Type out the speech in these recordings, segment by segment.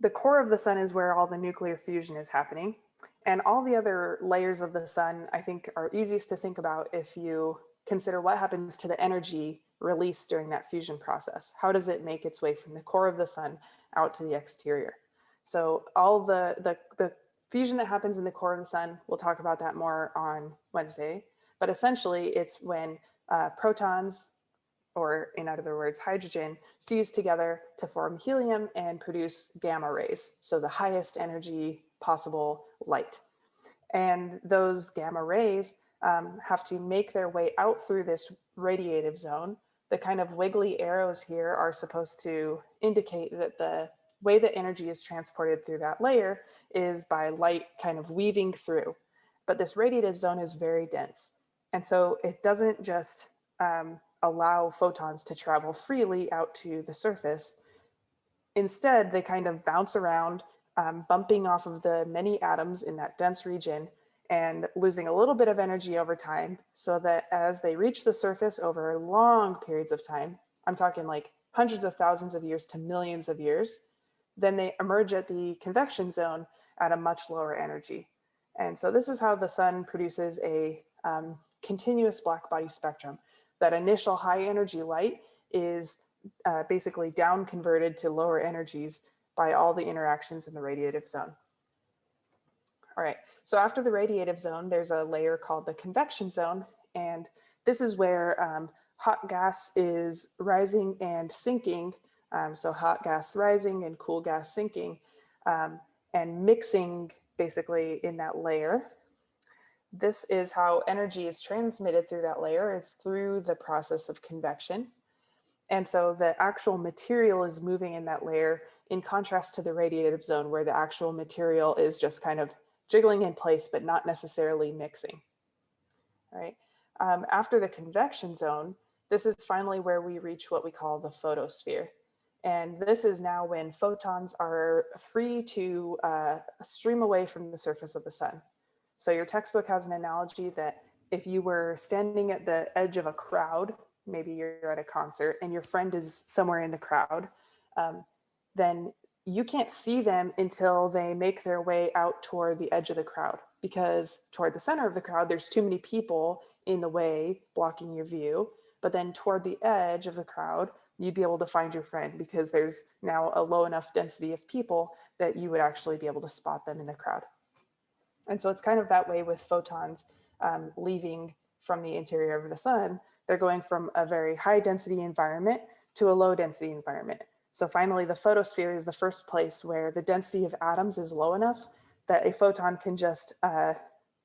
the core of the sun is where all the nuclear fusion is happening. And all the other layers of the sun, I think are easiest to think about if you consider what happens to the energy released during that fusion process. How does it make its way from the core of the sun out to the exterior? So all the, the, the fusion that happens in the core of the sun, we'll talk about that more on Wednesday, but essentially it's when uh, protons, or in other words, hydrogen, fuse together to form helium and produce gamma rays. So the highest energy possible light. And those gamma rays um, have to make their way out through this radiative zone. The kind of wiggly arrows here are supposed to indicate that the way that energy is transported through that layer is by light kind of weaving through. But this radiative zone is very dense. And so it doesn't just um, allow photons to travel freely out to the surface. Instead, they kind of bounce around, um, bumping off of the many atoms in that dense region and losing a little bit of energy over time so that as they reach the surface over long periods of time, I'm talking like hundreds of thousands of years to millions of years, then they emerge at the convection zone at a much lower energy. And so this is how the sun produces a um, continuous black body spectrum. That initial high energy light is uh, basically down converted to lower energies by all the interactions in the radiative zone. All right, so after the radiative zone, there's a layer called the convection zone. And this is where um, hot gas is rising and sinking um, so hot gas rising and cool gas sinking um, and mixing basically in that layer. This is how energy is transmitted through that layer is through the process of convection. And so the actual material is moving in that layer in contrast to the radiative zone where the actual material is just kind of jiggling in place, but not necessarily mixing. All right. Um, after the convection zone, this is finally where we reach what we call the photosphere. And this is now when photons are free to uh, stream away from the surface of the sun. So your textbook has an analogy that if you were standing at the edge of a crowd, maybe you're at a concert and your friend is somewhere in the crowd, um, then you can't see them until they make their way out toward the edge of the crowd because toward the center of the crowd, there's too many people in the way blocking your view. But then toward the edge of the crowd, you'd be able to find your friend because there's now a low enough density of people that you would actually be able to spot them in the crowd. And so it's kind of that way with photons um, leaving from the interior of the sun. They're going from a very high density environment to a low density environment. So finally, the photosphere is the first place where the density of atoms is low enough that a photon can just uh,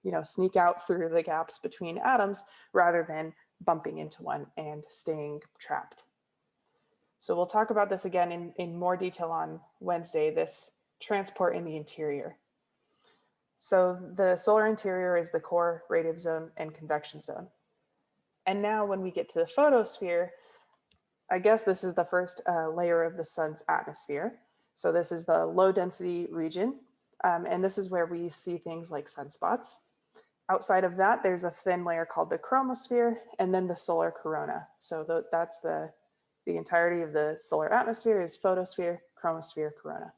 you know, sneak out through the gaps between atoms rather than bumping into one and staying trapped. So we'll talk about this again in, in more detail on Wednesday, this transport in the interior. So the solar interior is the core radiative zone and convection zone. And now when we get to the photosphere, I guess this is the first uh, layer of the sun's atmosphere. So this is the low density region. Um, and this is where we see things like sunspots. Outside of that, there's a thin layer called the chromosphere and then the solar corona. So the, that's the the entirety of the solar atmosphere is photosphere, chromosphere, corona.